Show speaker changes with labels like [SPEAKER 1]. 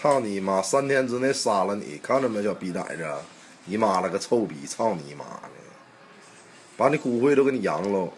[SPEAKER 1] 操你妈！三天之内杀了你，看着没，小逼崽子！你妈了个臭逼！操你妈的！把你骨灰都给你扬喽！